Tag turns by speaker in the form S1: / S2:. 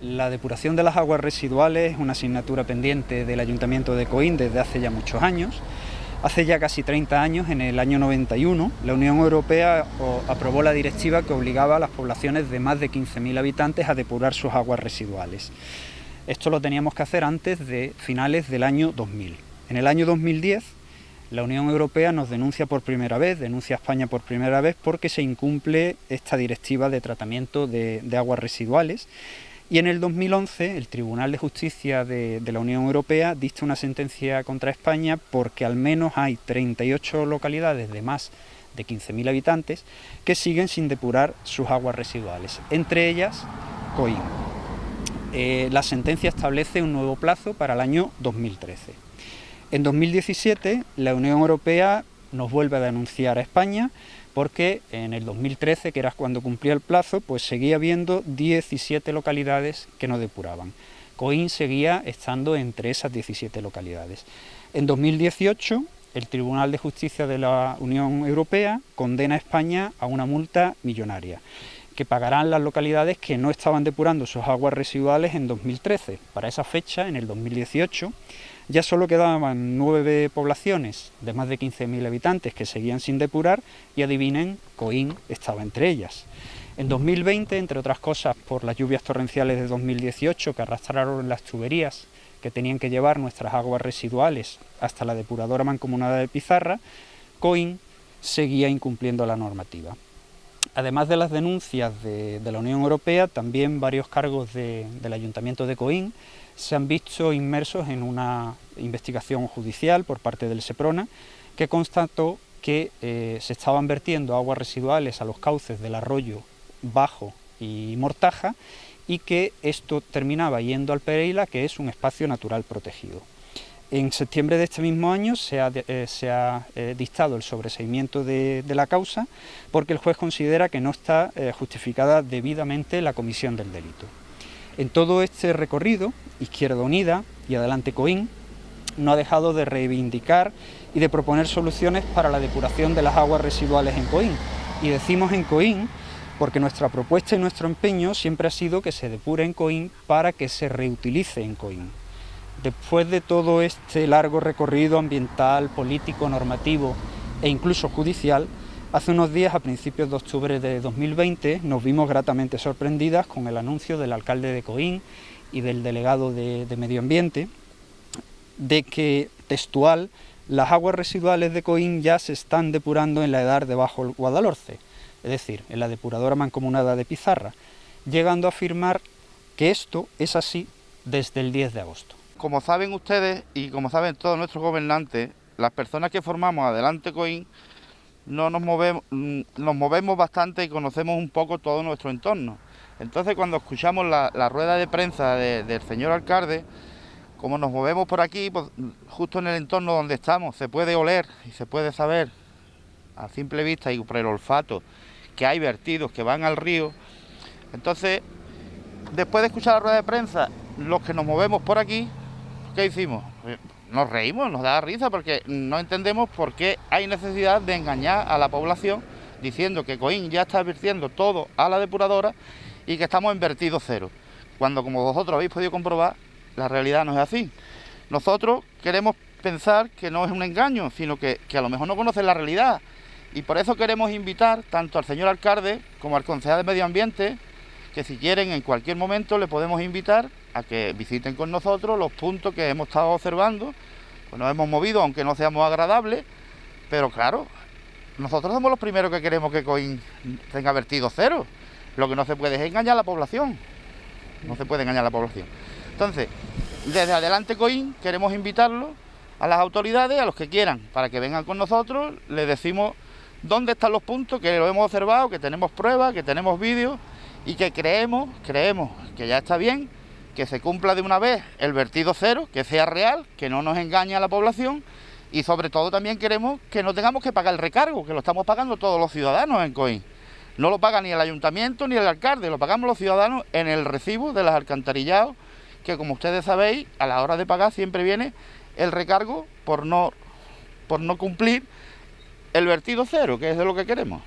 S1: La depuración de las aguas residuales es una asignatura pendiente del Ayuntamiento de Coín desde hace ya muchos años. Hace ya casi 30 años, en el año 91, la Unión Europea aprobó la directiva que obligaba a las poblaciones de más de 15.000 habitantes a depurar sus aguas residuales. Esto lo teníamos que hacer antes de finales del año 2000. En el año 2010, la Unión Europea nos denuncia por primera vez, denuncia a España por primera vez porque se incumple esta directiva de tratamiento de, de aguas residuales y en el 2011 el Tribunal de Justicia de, la Unión Europea dicta una sentencia contra España porque al menos hay 38 localidades de más de 15.000 habitantes que siguen sin depurar sus aguas residuales, entre ellas Coín. Eh, la sentencia establece un nuevo plazo para el año 2013. En 2017 la Unión Europea nos vuelve a denunciar a España porque en el 2013, que era cuando cumplía el plazo, pues seguía habiendo 17 localidades que no depuraban. Coín seguía estando entre esas 17 localidades. En 2018, el Tribunal de Justicia de la Unión Europea condena a España a una multa millonaria que pagarán las localidades que no estaban depurando sus aguas residuales en 2013. Para esa fecha, en el 2018, ya solo quedaban nueve poblaciones de más de 15.000 habitantes que seguían sin depurar y adivinen, Coín estaba entre ellas. En 2020, entre otras cosas por las lluvias torrenciales de 2018 que arrastraron las tuberías que tenían que llevar nuestras aguas residuales hasta la depuradora mancomunada de Pizarra, Coín seguía incumpliendo la normativa. Además de las denuncias de, la Unión Europea, también varios cargos del Ayuntamiento de Coín se han visto inmersos en una investigación judicial por parte del SEPRONA que constató que eh, se estaban vertiendo aguas residuales a los cauces del arroyo Bajo y Mortaja y que esto terminaba yendo al Pereira, que es un espacio natural protegido. En septiembre de este mismo año se ha, eh, eh, dictado el sobreseimiento de, la causa porque el juez considera que no está eh, justificada debidamente la comisión del delito. En todo este recorrido, Izquierda Unida y Adelante Coín no ha dejado de reivindicar y de proponer soluciones para la depuración de las aguas residuales en Coín. Y decimos en Coín porque nuestra propuesta y nuestro empeño siempre ha sido que se depure en Coín para que se reutilice en Coín. Después de todo este largo recorrido ambiental, político, normativo e incluso judicial, hace unos días, a principios de octubre de 2020, nos vimos gratamente sorprendidas con el anuncio del alcalde de Coín y del delegado de, Medio Ambiente de que, textual, las aguas residuales de Coín ya se están depurando en la edad de Bajo Guadalhorce, es decir, en la depuradora mancomunada de Pizarra, llegando a afirmar que esto es así desde el 10 de agosto.
S2: Como saben ustedes y como saben todos nuestros gobernantes, las personas que formamos Adelante Coín no nos movemos, mm, nos movemos bastante y conocemos un poco todo nuestro entorno. Entonces cuando escuchamos la, rueda de prensa del señor alcalde, como nos movemos por aquí, pues, justo en el entorno donde estamos, se puede oler y se puede saber a simple vista y por el olfato que hay vertidos que van al río. Entonces, después de escuchar la rueda de prensa, los que nos movemos por aquí, ¿qué hicimos? Eh, nos reímos, nos da risa porque no entendemos por qué hay necesidad de engañar a la población diciendo que Coín ya está vertiendo todo a la depuradora y que estamos en vertido cero. Cuando, como vosotros habéis podido comprobar, la realidad no es así. Nosotros queremos pensar que no es un engaño, sino que, que a lo mejor no conocen la realidad. Y por eso queremos invitar tanto al señor alcalde como al concejal de Medio Ambiente, que si quieren en cualquier momento le podemos invitar a que visiten con nosotros los puntos que hemos estado observando. Pues nos hemos movido, aunque no seamos agradables, pero claro, nosotros somos los primeros que queremos que Coín tenga vertido cero. Lo que no se puede es engañar a la población. No se puede engañar a la población. Entonces, desde adelante Coín queremos invitarlos a las autoridades, a los que quieran, para que vengan con nosotros, les decimos dónde están los puntos, que lo hemos observado, que tenemos pruebas, que tenemos vídeos y que creemos, creemos que ya está bien que se cumpla de una vez el vertido cero, que sea real, que no nos engañe a la población y sobre todo también queremos que no tengamos que pagar el recargo, que lo estamos pagando todos los ciudadanos en COIN. No lo paga ni el ayuntamiento ni el alcalde, lo pagamos los ciudadanos en el recibo de los alcantarillados, que como ustedes sabéis, a la hora de pagar siempre viene el recargo por no, por no cumplir el vertido cero, que es de lo que queremos.